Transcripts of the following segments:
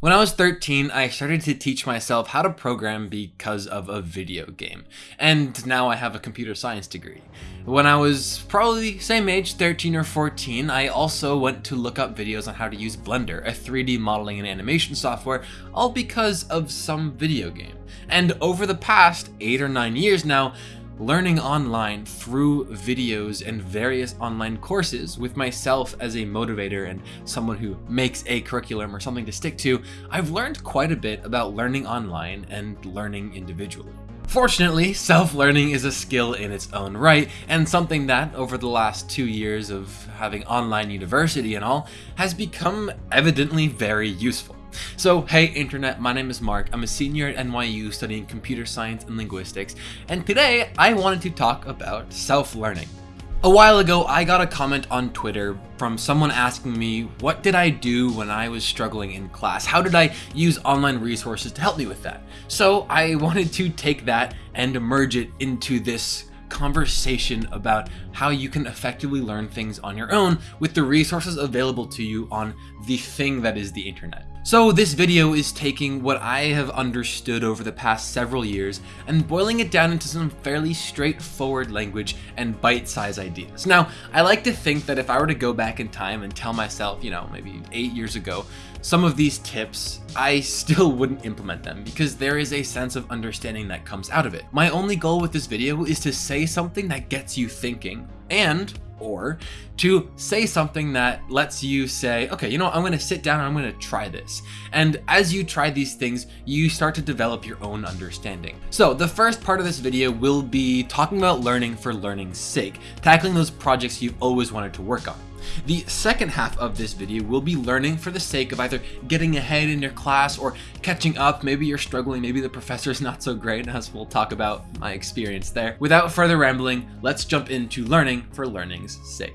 When I was 13, I started to teach myself how to program because of a video game, and now I have a computer science degree. When I was probably the same age, 13 or 14, I also went to look up videos on how to use Blender, a 3D modeling and animation software, all because of some video game. And over the past 8 or 9 years now, learning online through videos and various online courses with myself as a motivator and someone who makes a curriculum or something to stick to, I've learned quite a bit about learning online and learning individually. Fortunately, self-learning is a skill in its own right, and something that, over the last two years of having online university and all, has become evidently very useful. So hey internet, my name is Mark, I'm a senior at NYU studying computer science and linguistics, and today I wanted to talk about self-learning. A while ago, I got a comment on Twitter from someone asking me what did I do when I was struggling in class? How did I use online resources to help me with that? So I wanted to take that and merge it into this conversation about how you can effectively learn things on your own with the resources available to you on the thing that is the internet. So this video is taking what I have understood over the past several years and boiling it down into some fairly straightforward language and bite-sized ideas. Now, I like to think that if I were to go back in time and tell myself, you know, maybe eight years ago, some of these tips, I still wouldn't implement them because there is a sense of understanding that comes out of it. My only goal with this video is to say something that gets you thinking and or to say something that lets you say, okay, you know what, I'm going to sit down and I'm going to try this. And as you try these things, you start to develop your own understanding. So the first part of this video will be talking about learning for learning's sake, tackling those projects you've always wanted to work on. The second half of this video will be learning for the sake of either getting ahead in your class or catching up. Maybe you're struggling, maybe the professor is not so great, as we'll talk about my experience there. Without further rambling, let's jump into learning for learning's sake.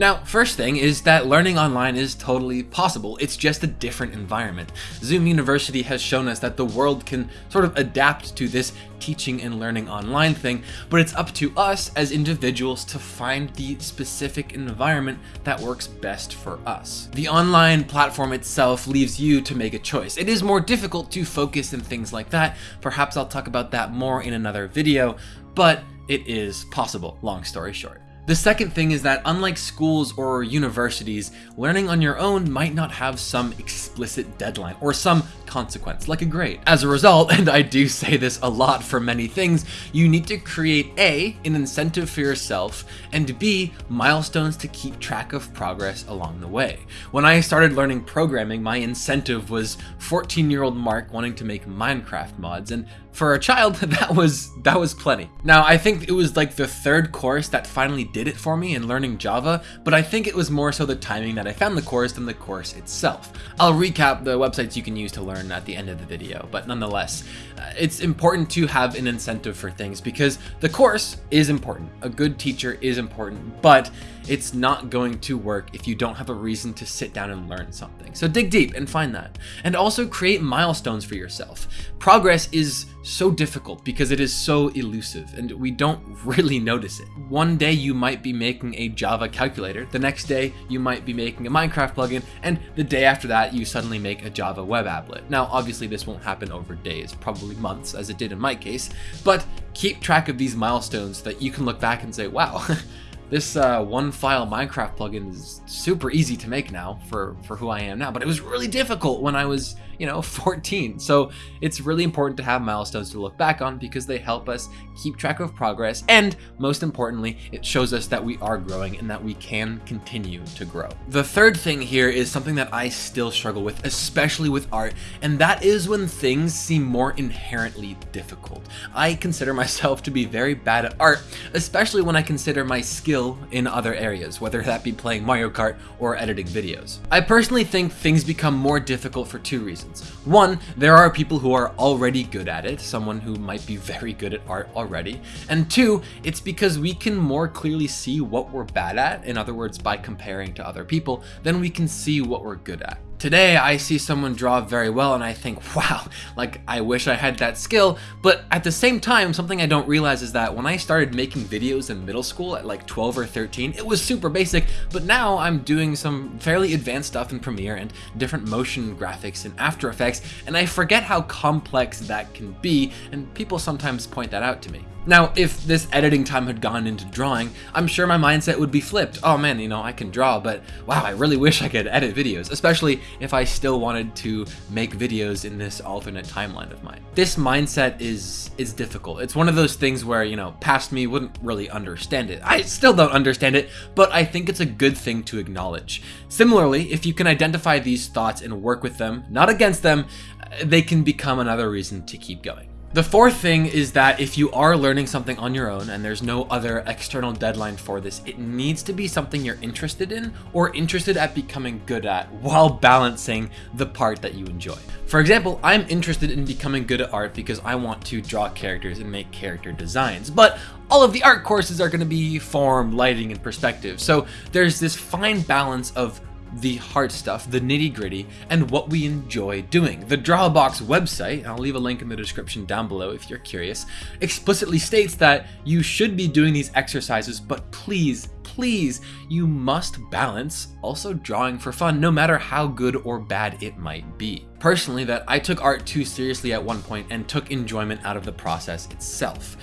Now, first thing is that learning online is totally possible, it's just a different environment. Zoom University has shown us that the world can sort of adapt to this teaching and learning online thing, but it's up to us as individuals to find the specific environment that works best for us. The online platform itself leaves you to make a choice. It is more difficult to focus and things like that, perhaps I'll talk about that more in another video, but it is possible, long story short. The second thing is that unlike schools or universities, learning on your own might not have some explicit deadline or some consequence, like a grade. As a result, and I do say this a lot for many things, you need to create A, an incentive for yourself, and B, milestones to keep track of progress along the way. When I started learning programming, my incentive was 14 year old Mark wanting to make Minecraft mods, and for a child, that was that was plenty. Now, I think it was like the third course that finally did it for me in learning Java, but I think it was more so the timing that I found the course than the course itself. I'll recap the websites you can use to learn at the end of the video, but nonetheless, uh, it's important to have an incentive for things because the course is important. A good teacher is important, but it's not going to work if you don't have a reason to sit down and learn something. So dig deep and find that. And also create milestones for yourself. Progress is so difficult because it is so elusive and we don't really notice it. One day you might be making a Java calculator, the next day you might be making a Minecraft plugin, and the day after that you suddenly make a Java web applet. Now obviously this won't happen over days, probably months as it did in my case, but keep track of these milestones that you can look back and say, wow, This uh, one file Minecraft plugin is super easy to make now for, for who I am now, but it was really difficult when I was, you know, 14. So it's really important to have milestones to look back on because they help us keep track of progress. And most importantly, it shows us that we are growing and that we can continue to grow. The third thing here is something that I still struggle with, especially with art, and that is when things seem more inherently difficult. I consider myself to be very bad at art, especially when I consider my skill in other areas, whether that be playing Mario Kart or editing videos. I personally think things become more difficult for two reasons. One, there are people who are already good at it, someone who might be very good at art already. And two, it's because we can more clearly see what we're bad at, in other words, by comparing to other people, then we can see what we're good at. Today, I see someone draw very well and I think, wow, like I wish I had that skill, but at the same time, something I don't realize is that when I started making videos in middle school at like 12 or 13, it was super basic, but now I'm doing some fairly advanced stuff in Premiere and different motion graphics in After Effects, and I forget how complex that can be, and people sometimes point that out to me. Now, if this editing time had gone into drawing, I'm sure my mindset would be flipped. Oh man, you know, I can draw, but wow, I really wish I could edit videos, especially if I still wanted to make videos in this alternate timeline of mine. This mindset is is difficult. It's one of those things where, you know, past me wouldn't really understand it. I still don't understand it, but I think it's a good thing to acknowledge. Similarly, if you can identify these thoughts and work with them, not against them, they can become another reason to keep going. The fourth thing is that if you are learning something on your own and there's no other external deadline for this, it needs to be something you're interested in or interested at becoming good at while balancing the part that you enjoy. For example, I'm interested in becoming good at art because I want to draw characters and make character designs, but all of the art courses are going to be form, lighting, and perspective. So there's this fine balance of the hard stuff, the nitty gritty, and what we enjoy doing. The Drawabox website, I'll leave a link in the description down below if you're curious, explicitly states that you should be doing these exercises, but please, please, you must balance also drawing for fun, no matter how good or bad it might be. Personally, that I took art too seriously at one point and took enjoyment out of the process itself.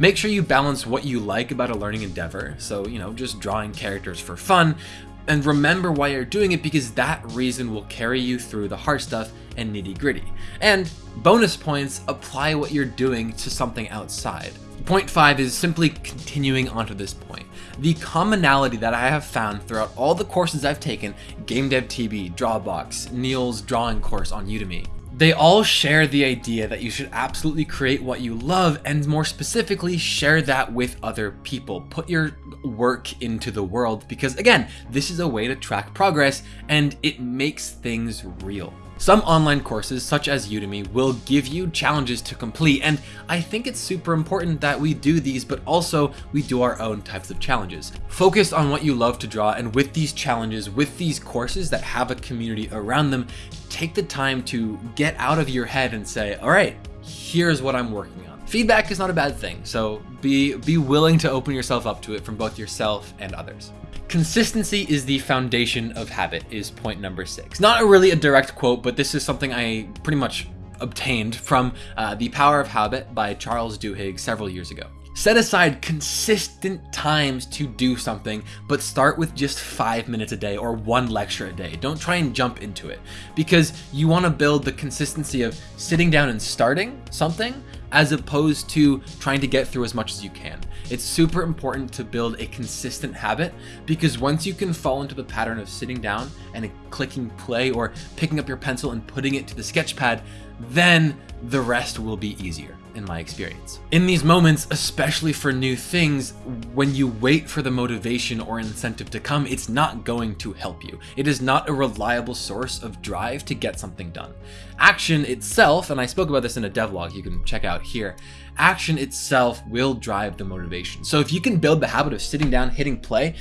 Make sure you balance what you like about a learning endeavor, so, you know, just drawing characters for fun, and remember why you're doing it because that reason will carry you through the hard stuff and nitty gritty. And bonus points apply what you're doing to something outside. Point five is simply continuing onto this point. The commonality that I have found throughout all the courses I've taken, Game Dev TV, Drawabox, Neil's drawing course on Udemy, they all share the idea that you should absolutely create what you love and more specifically share that with other people. Put your work into the world because again, this is a way to track progress and it makes things real. Some online courses, such as Udemy, will give you challenges to complete, and I think it's super important that we do these, but also we do our own types of challenges. Focus on what you love to draw, and with these challenges, with these courses that have a community around them, take the time to get out of your head and say, all right, here's what I'm working on. Feedback is not a bad thing, so be, be willing to open yourself up to it from both yourself and others. Consistency is the foundation of habit is point number six. Not really a direct quote, but this is something I pretty much obtained from uh, The Power of Habit by Charles Duhigg several years ago. Set aside consistent times to do something, but start with just five minutes a day or one lecture a day. Don't try and jump into it because you want to build the consistency of sitting down and starting something as opposed to trying to get through as much as you can. It's super important to build a consistent habit because once you can fall into the pattern of sitting down and clicking play or picking up your pencil and putting it to the sketch pad, then the rest will be easier in my experience. In these moments, especially for new things, when you wait for the motivation or incentive to come, it's not going to help you. It is not a reliable source of drive to get something done. Action itself, and I spoke about this in a devlog you can check out here, action itself will drive the motivation. So if you can build the habit of sitting down, hitting play,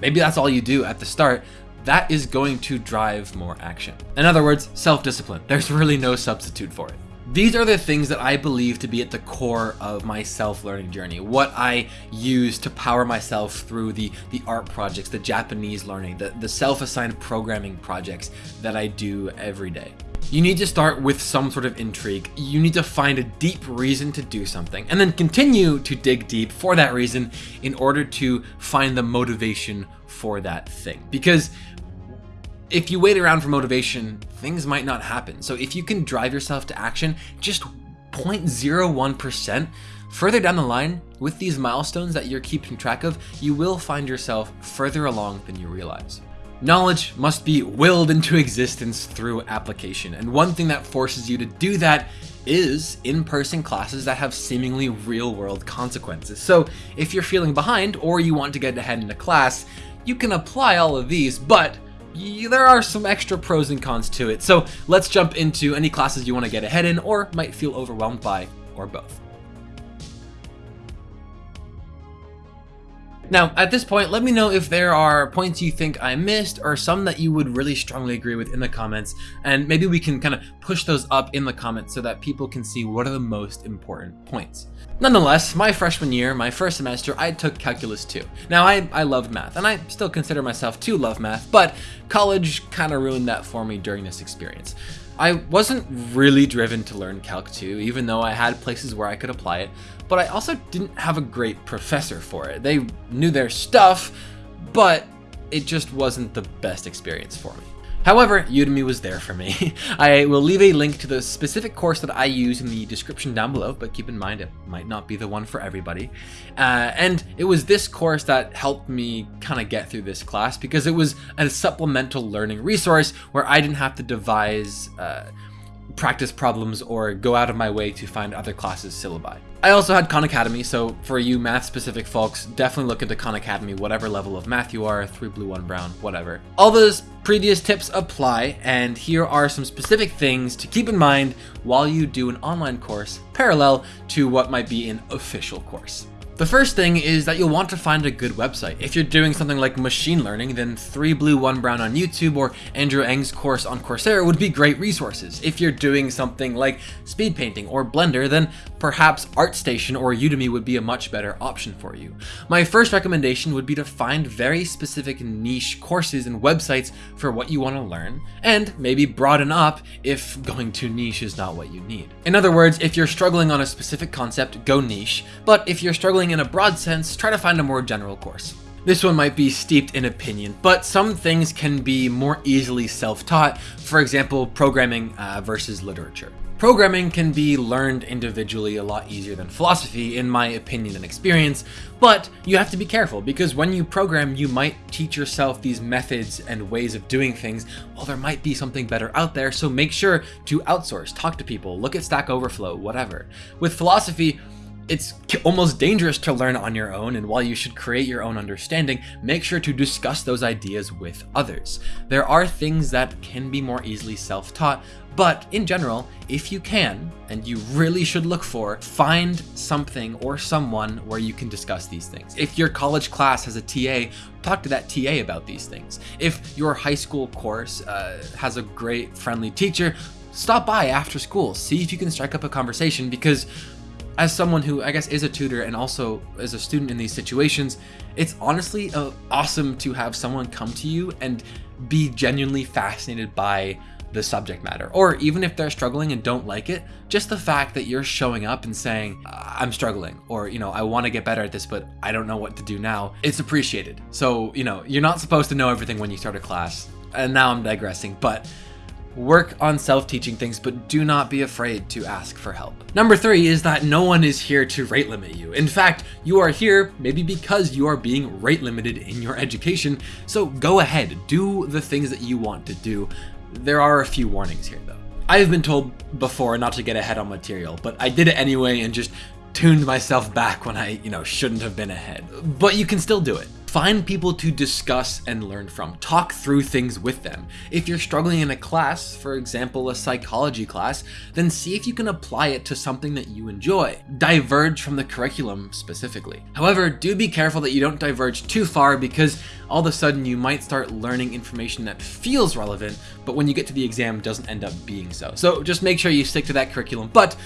maybe that's all you do at the start, that is going to drive more action. In other words, self-discipline. There's really no substitute for it. These are the things that I believe to be at the core of my self-learning journey, what I use to power myself through the, the art projects, the Japanese learning, the, the self-assigned programming projects that I do every day. You need to start with some sort of intrigue. You need to find a deep reason to do something and then continue to dig deep for that reason in order to find the motivation for that thing. Because if you wait around for motivation, things might not happen. So if you can drive yourself to action just 0.01% further down the line, with these milestones that you're keeping track of, you will find yourself further along than you realize. Knowledge must be willed into existence through application, and one thing that forces you to do that is in-person classes that have seemingly real-world consequences. So if you're feeling behind or you want to get ahead in a class, you can apply all of these, but there are some extra pros and cons to it. So let's jump into any classes you want to get ahead in or might feel overwhelmed by, or both. Now, at this point, let me know if there are points you think I missed or some that you would really strongly agree with in the comments, and maybe we can kind of push those up in the comments so that people can see what are the most important points. Nonetheless, my freshman year, my first semester, I took Calculus 2. Now, I, I loved math, and I still consider myself to love math, but college kind of ruined that for me during this experience. I wasn't really driven to learn Calc 2, even though I had places where I could apply it, but I also didn't have a great professor for it. They knew their stuff, but it just wasn't the best experience for me. However, Udemy was there for me. I will leave a link to the specific course that I use in the description down below, but keep in mind it might not be the one for everybody. Uh, and it was this course that helped me kind of get through this class because it was a supplemental learning resource where I didn't have to devise uh, practice problems or go out of my way to find other classes syllabi. I also had Khan Academy, so for you math specific folks, definitely look into Khan Academy, whatever level of math you are, 3 blue, 1 brown, whatever. All those previous tips apply, and here are some specific things to keep in mind while you do an online course parallel to what might be an official course. The first thing is that you'll want to find a good website. If you're doing something like machine learning, then 3 Blue 1 Brown on YouTube or Andrew Ng's course on Coursera would be great resources. If you're doing something like speed painting or Blender, then perhaps ArtStation or Udemy would be a much better option for you. My first recommendation would be to find very specific niche courses and websites for what you want to learn, and maybe broaden up if going too niche is not what you need. In other words, if you're struggling on a specific concept, go niche, but if you're struggling in a broad sense, try to find a more general course. This one might be steeped in opinion, but some things can be more easily self-taught, for example, programming uh, versus literature. Programming can be learned individually a lot easier than philosophy, in my opinion and experience, but you have to be careful because when you program, you might teach yourself these methods and ways of doing things while there might be something better out there, so make sure to outsource, talk to people, look at Stack Overflow, whatever. With philosophy, it's almost dangerous to learn on your own, and while you should create your own understanding, make sure to discuss those ideas with others. There are things that can be more easily self-taught, but in general, if you can, and you really should look for, find something or someone where you can discuss these things. If your college class has a TA, talk to that TA about these things. If your high school course uh, has a great friendly teacher, stop by after school, see if you can strike up a conversation because as someone who I guess is a tutor and also as a student in these situations, it's honestly uh, awesome to have someone come to you and be genuinely fascinated by the subject matter. Or even if they're struggling and don't like it, just the fact that you're showing up and saying, I'm struggling, or, you know, I want to get better at this, but I don't know what to do now, it's appreciated. So, you know, you're not supposed to know everything when you start a class. And now I'm digressing, but Work on self-teaching things, but do not be afraid to ask for help. Number three is that no one is here to rate limit you. In fact, you are here maybe because you are being rate limited in your education, so go ahead, do the things that you want to do. There are a few warnings here though. I have been told before not to get ahead on material, but I did it anyway and just tuned myself back when I, you know, shouldn't have been ahead. But you can still do it. Find people to discuss and learn from. Talk through things with them. If you're struggling in a class, for example a psychology class, then see if you can apply it to something that you enjoy. Diverge from the curriculum specifically. However, do be careful that you don't diverge too far because all of a sudden you might start learning information that feels relevant, but when you get to the exam doesn't end up being so. So just make sure you stick to that curriculum, but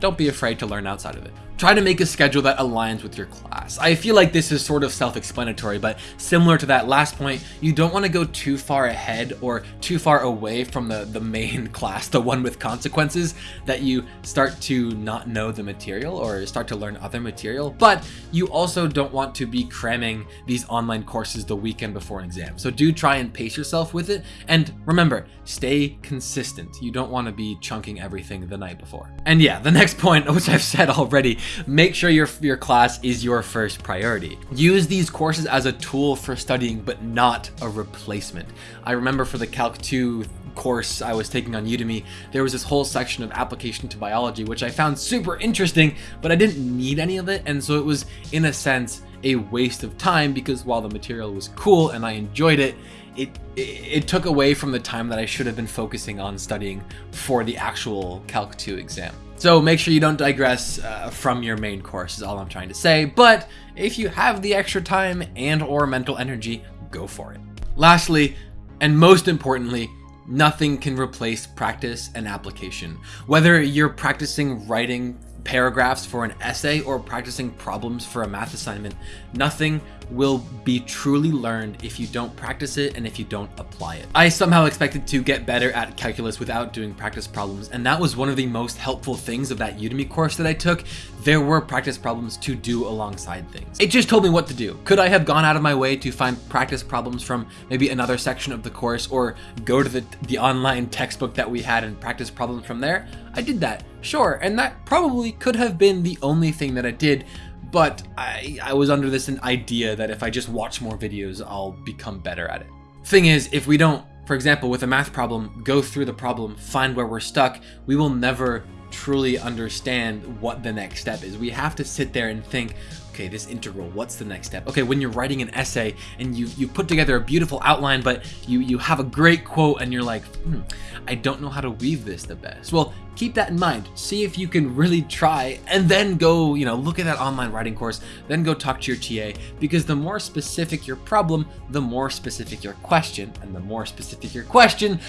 don't be afraid to learn outside of it. Try to make a schedule that aligns with your class. I feel like this is sort of self-explanatory, but similar to that last point, you don't want to go too far ahead or too far away from the, the main class, the one with consequences, that you start to not know the material or start to learn other material. But you also don't want to be cramming these online courses the weekend before an exam. So do try and pace yourself with it. And remember, stay consistent. You don't want to be chunking everything the night before. And yeah, the next point, which I've said already, make sure your, your class is your first priority. Use these courses as a tool for studying, but not a replacement. I remember for the Calc 2 course I was taking on Udemy, there was this whole section of application to biology, which I found super interesting, but I didn't need any of it. And so it was, in a sense, a waste of time because while the material was cool and I enjoyed it, it, it, it took away from the time that I should have been focusing on studying for the actual Calc 2 exam. So make sure you don't digress uh, from your main course is all I'm trying to say, but if you have the extra time and or mental energy, go for it. Lastly, and most importantly, nothing can replace practice and application. Whether you're practicing writing paragraphs for an essay or practicing problems for a math assignment, nothing will be truly learned if you don't practice it and if you don't apply it. I somehow expected to get better at calculus without doing practice problems, and that was one of the most helpful things of that Udemy course that I took. There were practice problems to do alongside things. It just told me what to do. Could I have gone out of my way to find practice problems from maybe another section of the course or go to the, the online textbook that we had and practice problems from there? I did that, sure, and that probably could have been the only thing that I did, but I, I was under this idea that if I just watch more videos, I'll become better at it. Thing is, if we don't, for example, with a math problem, go through the problem, find where we're stuck, we will never truly understand what the next step is. We have to sit there and think, okay, this integral, what's the next step? Okay, when you're writing an essay and you you put together a beautiful outline, but you you have a great quote and you're like, hmm, I don't know how to weave this the best. Well, keep that in mind. See if you can really try and then go, you know, look at that online writing course, then go talk to your TA because the more specific your problem, the more specific your question, and the more specific your question,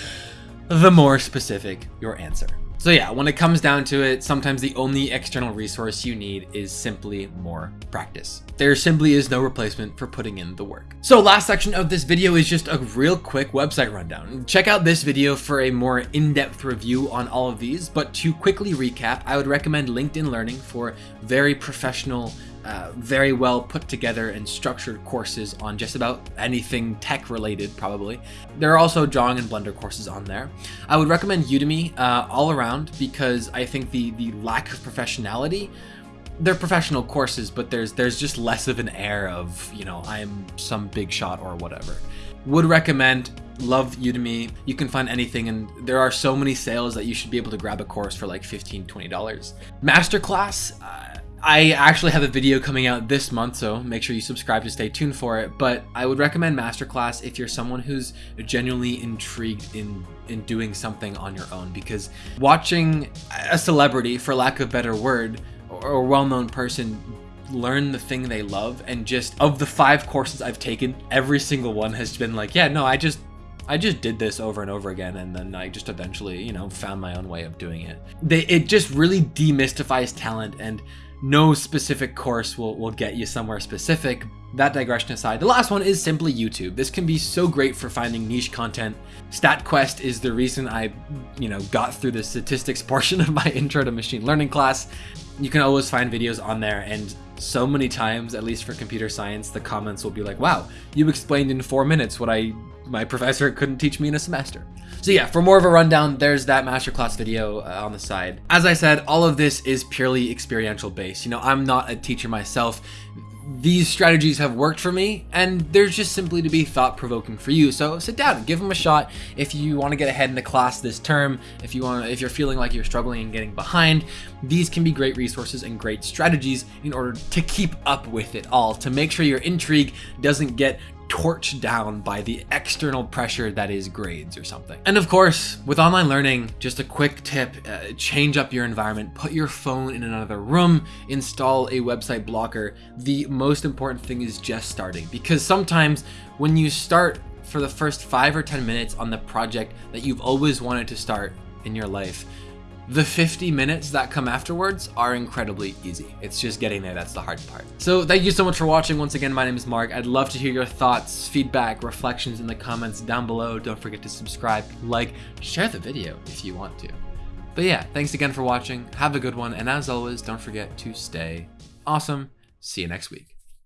the more specific your answer. So yeah, when it comes down to it, sometimes the only external resource you need is simply more practice. There simply is no replacement for putting in the work. So last section of this video is just a real quick website rundown. Check out this video for a more in-depth review on all of these, but to quickly recap, I would recommend LinkedIn Learning for very professional uh, very well put together and structured courses on just about anything tech related probably. There are also drawing and blender courses on there. I would recommend Udemy uh, all around because I think the, the lack of professionality they're professional courses, but there's there's just less of an air of, you know, I'm some big shot or whatever. Would recommend, love Udemy. You can find anything and there are so many sales that you should be able to grab a course for like $15, 20 dollars. Masterclass, uh, I actually have a video coming out this month, so make sure you subscribe to stay tuned for it. But I would recommend Masterclass if you're someone who's genuinely intrigued in in doing something on your own because watching a celebrity, for lack of a better word, or a well-known person learn the thing they love and just of the five courses I've taken, every single one has been like, yeah, no, I just I just did this over and over again, and then I just eventually, you know, found my own way of doing it. They, it just really demystifies talent and no specific course will, will get you somewhere specific. That digression aside, the last one is simply YouTube. This can be so great for finding niche content. StatQuest is the reason I, you know, got through the statistics portion of my intro to machine learning class. You can always find videos on there and so many times, at least for computer science, the comments will be like, wow, you explained in four minutes what I my professor couldn't teach me in a semester. So yeah, for more of a rundown, there's that masterclass video uh, on the side. As I said, all of this is purely experiential based. You know, I'm not a teacher myself. These strategies have worked for me, and they're just simply to be thought-provoking for you. So sit down, and give them a shot. If you want to get ahead in the class this term, if you want, if you're feeling like you're struggling and getting behind, these can be great resources and great strategies in order to keep up with it all, to make sure your intrigue doesn't get torched down by the external pressure that is grades or something. And of course, with online learning, just a quick tip, uh, change up your environment, put your phone in another room, install a website blocker. The most important thing is just starting because sometimes when you start for the first five or 10 minutes on the project that you've always wanted to start in your life, the 50 minutes that come afterwards are incredibly easy. It's just getting there that's the hard part. So thank you so much for watching. Once again, my name is Mark. I'd love to hear your thoughts, feedback, reflections in the comments down below. Don't forget to subscribe, like, share the video if you want to. But yeah, thanks again for watching. Have a good one. And as always, don't forget to stay awesome. See you next week.